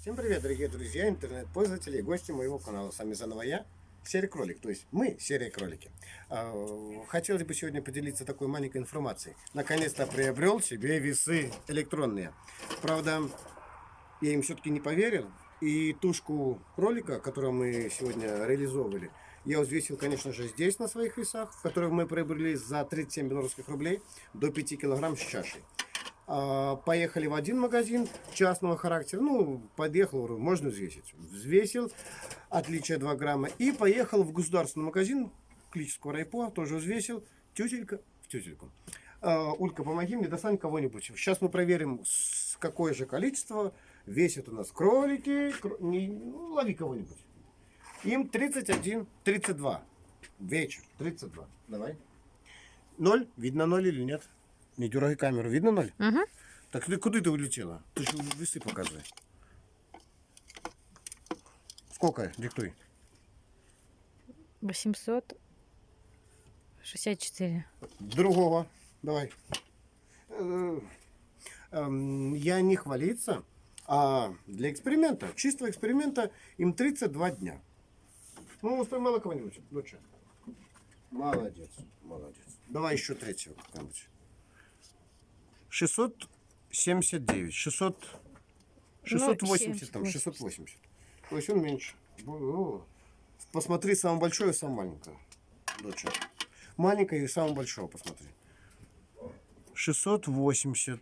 Всем привет, дорогие друзья, интернет-пользователи и гости моего канала. С вами заново я, Серый Кролик, то есть мы, Серые Кролики. А, хотелось бы сегодня поделиться такой маленькой информацией. Наконец-то приобрел себе весы электронные. Правда, я им все-таки не поверил. И тушку кролика, которую мы сегодня реализовывали, я взвесил, конечно же, здесь на своих весах, которые мы приобрели за 37 белорусских рублей до 5 килограмм с чашей. А, поехали в один магазин частного характера. Ну, подъехал, можно взвесить. Взвесил, отличие 2 грамма. И поехал в государственный магазин клического райпо, тоже взвесил. Тютелька в тютельку. А, Улька, помоги мне, достань кого-нибудь. Сейчас мы проверим, какое же количество весят у нас кролики. Кро... Не... Ну, лови кого-нибудь. Им 31, 32. Вечер, 32. Давай. Ноль? Видно ноль или нет? Не дергай камеру. Видно ноль? Угу. Так ты куда ты улетела? Ты же весы показывай. Сколько? Диктуй. 864. Другого. Давай. Э, эм, я не хвалиться, а для эксперимента, чистого эксперимента, им 32 дня. Ну, поймала кого-нибудь, доча? Молодец, молодец. Давай еще третьего какого-нибудь. 679, 600, 680, там, 680. То есть он меньше. О, посмотри самое большое и самое маленькое. Доча. Маленькое и самое большое посмотри. 680.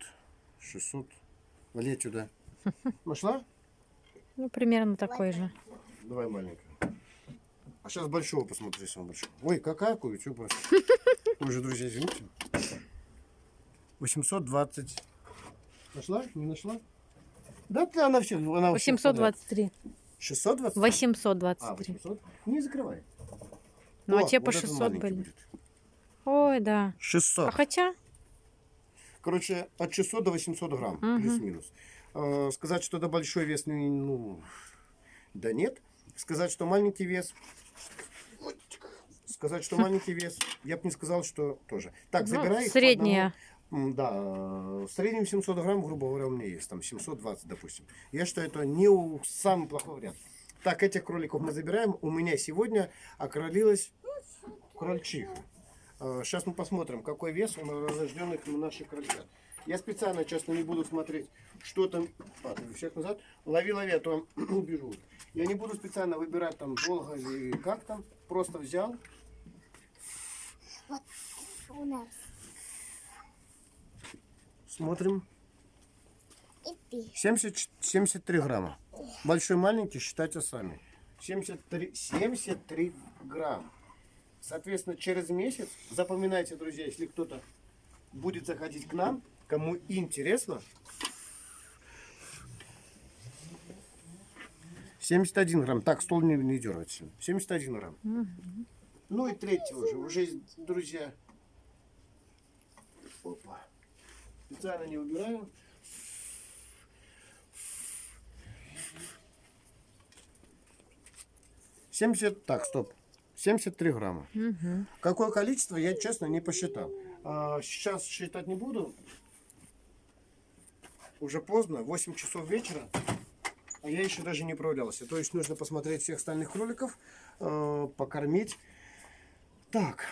600. Вали отсюда. Нашла? Ну, примерно такой же. Давай маленькое. А сейчас большого посмотри, самого большого. Ой, какая что просто. Уже, друзья, извините. 820. Нашла? Не нашла? Да, ты, она все. Она 823. 620? 823. А, 800? Не закрывай. Ну, О, а те по вот этот 600 маленький были. будет. Ой, да. 600. А хотя, Короче, от 600 до 800 грамм, Мгм. плюс-минус. Э, сказать, что это большой вес, ну, ну, да нет. Сказать, что маленький вес, сказать, что маленький вес, я бы не сказал, что тоже. Так, ну, забирай средняя. Да, э, в среднем 700 грамм, грубо говоря, у меня есть, там 720, допустим. Я считаю, это не у самый плохой вариант. Так, этих кроликов мы забираем. У меня сегодня окролилась крольчиха. Сейчас мы посмотрим, какой вес у рожденных наших крольчат. Я специально, честно, не буду смотреть, что там... Ты всех назад. Лови, лови, а то убежу. Я не буду специально выбирать там долго или как там. Просто взял. Вот у нас Смотрим. и ты. 70, 73 грамма. Большой, маленький, считайте сами. 73, 73 грамм. Соответственно, через месяц, запоминайте, друзья, если кто-то будет заходить к нам, кому интересно, 71 грамм. Так, стол не, не сильно. 71 грамм. Ну и третий уже. Уже, друзья. Опа. Специально не убираю. Семьдесят, так, стоп, 73 грамма. Мгм. Какое количество, я честно не посчитал. А, сейчас считать не буду. Уже поздно, 8 часов вечера. А я еще даже не управлялся. То есть нужно посмотреть всех остальных кроликов, э, покормить. Так,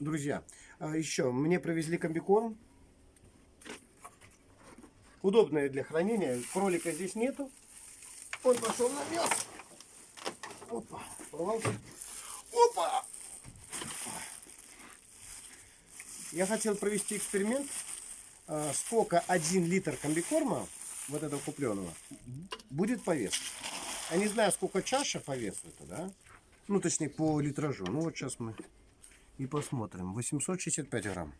друзья, а еще мне привезли комбикорм. Удобное для хранения. Кролика здесь нету. Он пошел на мясо. Опа, порвался. Опа! Я хотел провести эксперимент, а, сколько один литр комбикорма, вот этого купленного, будет по весу. Я не знаю, сколько чаша по весу это, да? Ну, точнее, по литражу. Ну, вот сейчас мы и посмотрим. 865 грамм.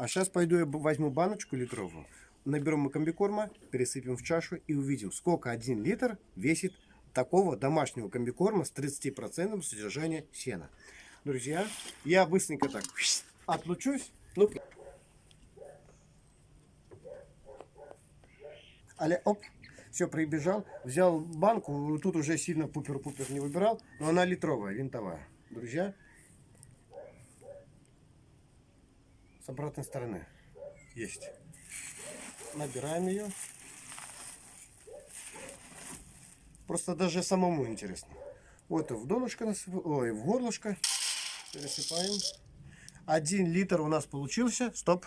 А сейчас пойду я возьму баночку литровую, наберем мы комбикорма, пересыпем в чашу и увидим, сколько один литр весит такого домашнего комбикорма с 30% содержания сена. Друзья, я быстренько так отлучусь. Ну, але оп, все, прибежал, взял банку, тут уже сильно пупер-пупер не выбирал, но она литровая, винтовая. Друзья, с обратной стороны есть. Набираем ее. Просто даже самому интересно. Вот в донышко ой, в горлышко пересыпаем. Один литр у нас получился. Стоп.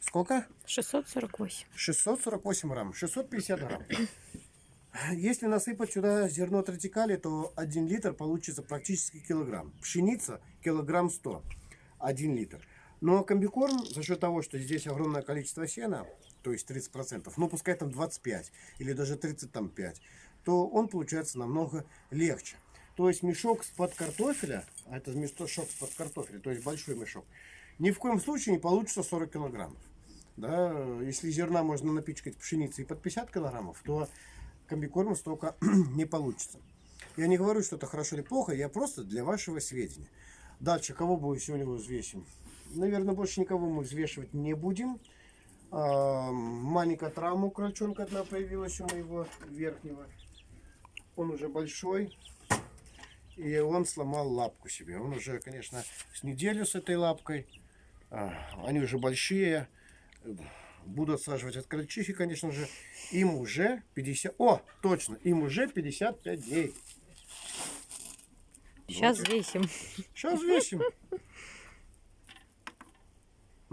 Сколько? 648. 648 грамм. 650 грамм. Если насыпать сюда зерно тротикали, то 1 литр получится практически килограмм. Пшеница килограмм 100. 1 литр. Но комбикорм за счет того, что здесь огромное количество сена, то есть 30%, ну пускай там 25 или даже 35, то он получается намного легче. То есть мешок с-под картофеля, а это мешок с-под картофеля, то есть большой мешок, ни в коем случае не получится 40 килограммов. Да, если зерна можно напичкать пшеницей под 50 килограммов, то комбикорма столько не получится. Я не говорю, что это хорошо или плохо, я просто для вашего сведения. Дальше, кого мы сегодня взвесим? Наверное, больше никого мы взвешивать не будем. А, маленькая травма у крольчонка одна появилась у моего верхнего. Он уже большой. И он сломал лапку себе. Он уже, конечно, с неделю с этой лапкой. А, Они уже большие. Буду отсаживать от крольчихи, конечно же. Им уже 50... О, точно, им уже 55 дней. Сейчас Вот. весим. Сейчас весим.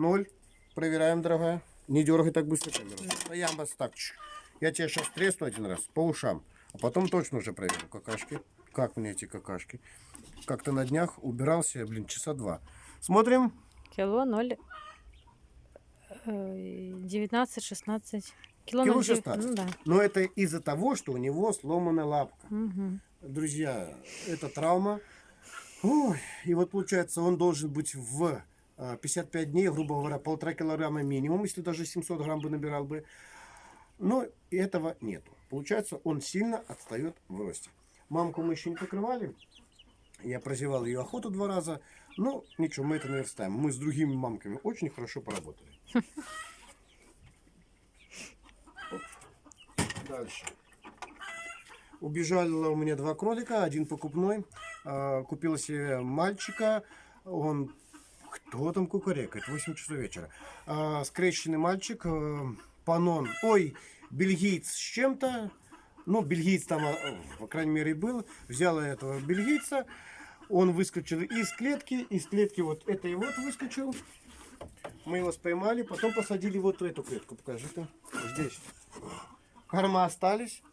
Ноль. Проверяем, дорогая. Не дергай так быстро камеру. А я вас так. Я тебе сейчас тресну один раз по ушам. А потом точно уже проверю какашки. Как мне эти какашки? Как-то на днях убирался, блин, часа два. Смотрим. Кило 0. 19, 16. Кило, Кило 0, 16. Ну да. Но это из-за того, что у него сломана лапка. Мгм. Друзья, это травма. Ой, и вот получается, он должен быть в 55 дней, грубо говоря, полтора килограмма минимум, если даже 700 грамм бы набирал бы. Но этого нету. Получается, он сильно отстает в росте. Мамку мы еще не покрывали. Я прозевал ее охоту два раза. Но ничего, мы это наверстаем. Мы с другими мамками очень хорошо поработали. Дальше. Убежало у меня два кролика, один покупной. А, Купила себе мальчика. Он кто там кукарекает? 8 часов вечера. А, скрещенный мальчик. э, Панон. Ой, бельгиец с чем-то. Ну, бельгиец там, по крайней мере, был. Взял я этого бельгийца. Он выскочил из клетки. Из клетки вот этой вот выскочил. Мы его споймали. Потом посадили вот в эту клетку. Покажи-ка. Здесь. Корма остались.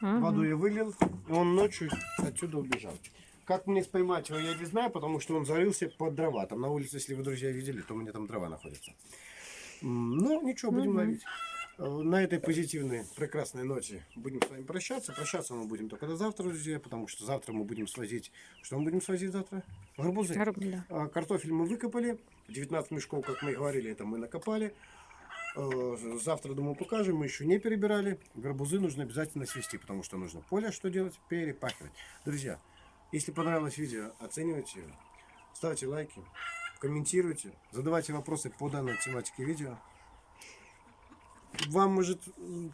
Мгм. Воду я вылил, и он ночью отсюда убежал. Как мне споймать его, я не знаю, потому что он зарылся под дрова. Там на улице, если вы, друзья, видели, то у меня там дрова находится. М, Ну, ничего, будем Мгм. ловить. Э, На этой позитивной, прекрасной ноте будем с вами прощаться. Прощаться мы будем только до завтра, друзья, потому что завтра мы будем свозить... Что мы будем свозить завтра? Гарбузы. Гарб- да. А, Картофель мы выкопали. 19 мешков, как мы и говорили, это мы накопали. Э, Завтра, думаю, покажем. Мы еще не перебирали. Гарбузы нужно обязательно свести, потому что нужно поле что делать? Перепахивать. Друзья, если понравилось видео, оценивайте его. Ставьте лайки, комментируйте, задавайте вопросы по данной тематике видео. Вам может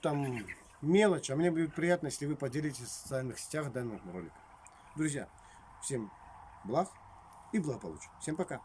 там мелочь, а мне будет приятно, если вы поделитесь в социальных сетях данным роликом. Друзья, всем благ и благополучия. Всем пока.